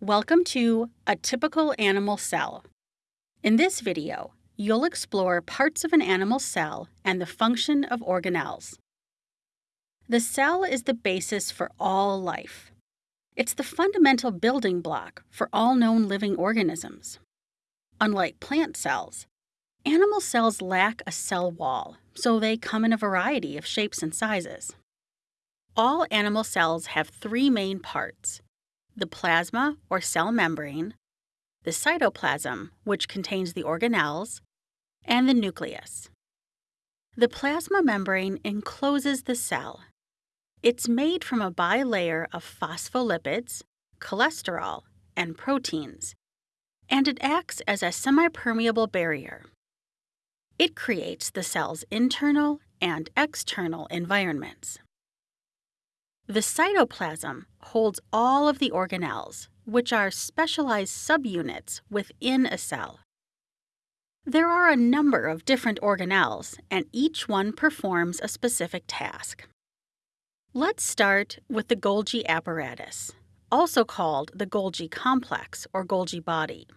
Welcome to A Typical Animal Cell. In this video, you'll explore parts of an animal cell and the function of organelles. The cell is the basis for all life. It's the fundamental building block for all known living organisms. Unlike plant cells, animal cells lack a cell wall, so they come in a variety of shapes and sizes. All animal cells have three main parts the plasma or cell membrane, the cytoplasm, which contains the organelles, and the nucleus. The plasma membrane encloses the cell. It's made from a bilayer of phospholipids, cholesterol, and proteins, and it acts as a semipermeable barrier. It creates the cell's internal and external environments. The cytoplasm holds all of the organelles, which are specialized subunits within a cell. There are a number of different organelles, and each one performs a specific task. Let's start with the Golgi apparatus, also called the Golgi complex or Golgi body.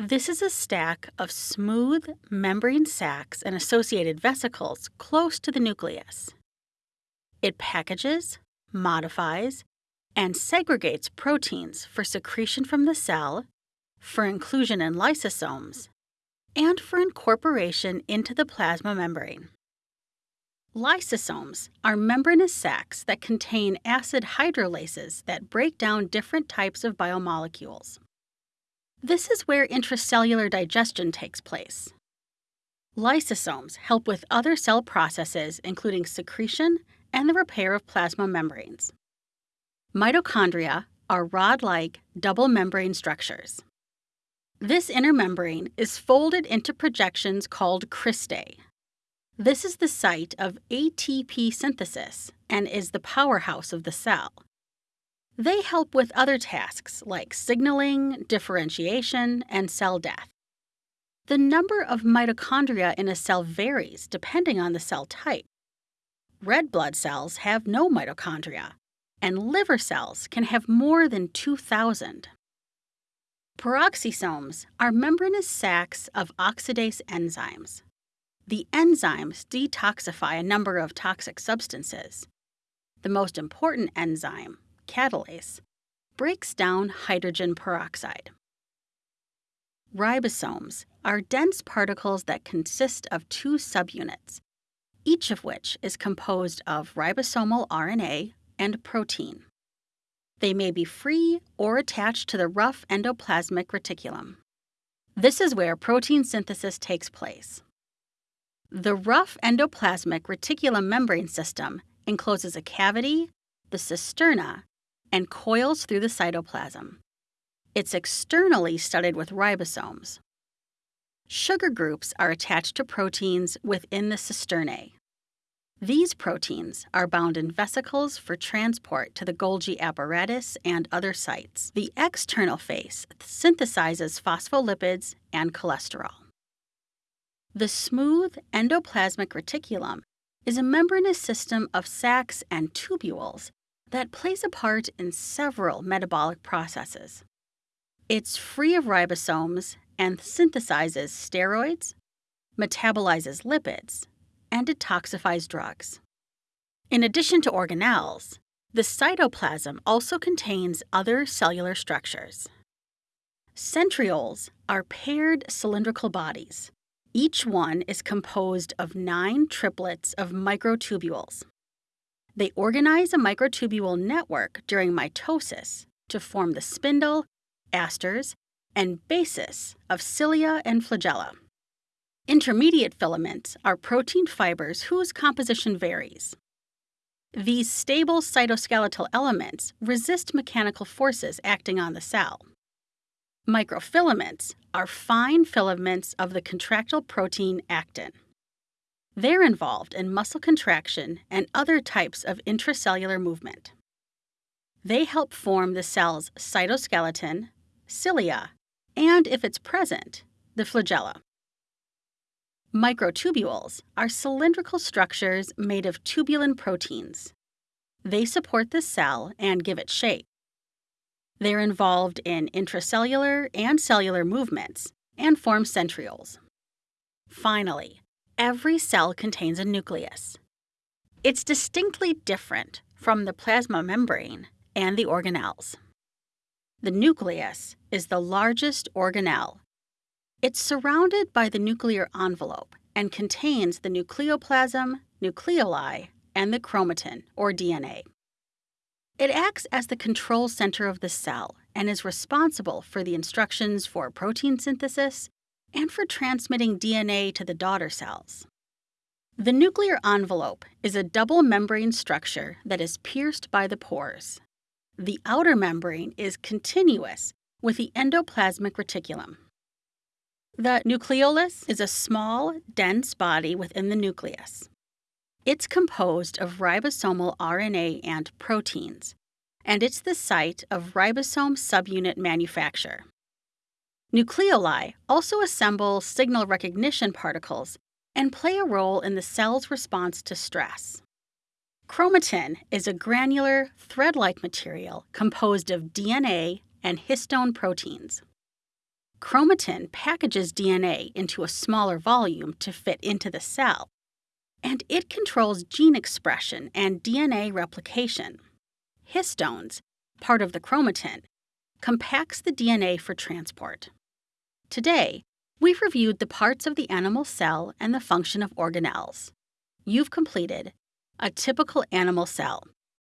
This is a stack of smooth membrane sacs and associated vesicles close to the nucleus. It packages, modifies, and segregates proteins for secretion from the cell, for inclusion in lysosomes, and for incorporation into the plasma membrane. Lysosomes are membranous sacs that contain acid hydrolases that break down different types of biomolecules. This is where intracellular digestion takes place. Lysosomes help with other cell processes, including secretion and the repair of plasma membranes. Mitochondria are rod like double membrane structures. This inner membrane is folded into projections called cristae. This is the site of ATP synthesis and is the powerhouse of the cell. They help with other tasks like signaling, differentiation, and cell death. The number of mitochondria in a cell varies depending on the cell type. Red blood cells have no mitochondria, and liver cells can have more than 2,000. Peroxisomes are membranous sacs of oxidase enzymes. The enzymes detoxify a number of toxic substances. The most important enzyme, catalase, breaks down hydrogen peroxide. Ribosomes are dense particles that consist of two subunits, each of which is composed of ribosomal RNA and protein. They may be free or attached to the rough endoplasmic reticulum. This is where protein synthesis takes place. The rough endoplasmic reticulum membrane system encloses a cavity, the cisterna, and coils through the cytoplasm. It's externally studded with ribosomes. Sugar groups are attached to proteins within the cisternae. These proteins are bound in vesicles for transport to the Golgi apparatus and other sites. The external face synthesizes phospholipids and cholesterol. The smooth endoplasmic reticulum is a membranous system of sacs and tubules that plays a part in several metabolic processes. It's free of ribosomes and synthesizes steroids, metabolizes lipids, and detoxifies drugs. In addition to organelles, the cytoplasm also contains other cellular structures. Centrioles are paired cylindrical bodies. Each one is composed of nine triplets of microtubules. They organize a microtubule network during mitosis to form the spindle, asters, and basis of cilia and flagella. Intermediate filaments are protein fibers whose composition varies. These stable cytoskeletal elements resist mechanical forces acting on the cell. Microfilaments are fine filaments of the contractile protein actin. They're involved in muscle contraction and other types of intracellular movement. They help form the cell's cytoskeleton, cilia, and if it's present, the flagella. Microtubules are cylindrical structures made of tubulin proteins. They support the cell and give it shape. They're involved in intracellular and cellular movements and form centrioles. Finally, every cell contains a nucleus. It's distinctly different from the plasma membrane and the organelles. The nucleus is the largest organelle. It's surrounded by the nuclear envelope and contains the nucleoplasm, nucleoli, and the chromatin, or DNA. It acts as the control center of the cell and is responsible for the instructions for protein synthesis and for transmitting DNA to the daughter cells. The nuclear envelope is a double membrane structure that is pierced by the pores. The outer membrane is continuous with the endoplasmic reticulum. The nucleolus is a small, dense body within the nucleus. It's composed of ribosomal RNA and proteins, and it's the site of ribosome subunit manufacture. Nucleoli also assemble signal recognition particles and play a role in the cell's response to stress. Chromatin is a granular, thread like material composed of DNA and histone proteins. Chromatin packages DNA into a smaller volume to fit into the cell, and it controls gene expression and DNA replication. Histones, part of the chromatin, compacts the DNA for transport. Today, we've reviewed the parts of the animal cell and the function of organelles. You've completed a typical animal cell.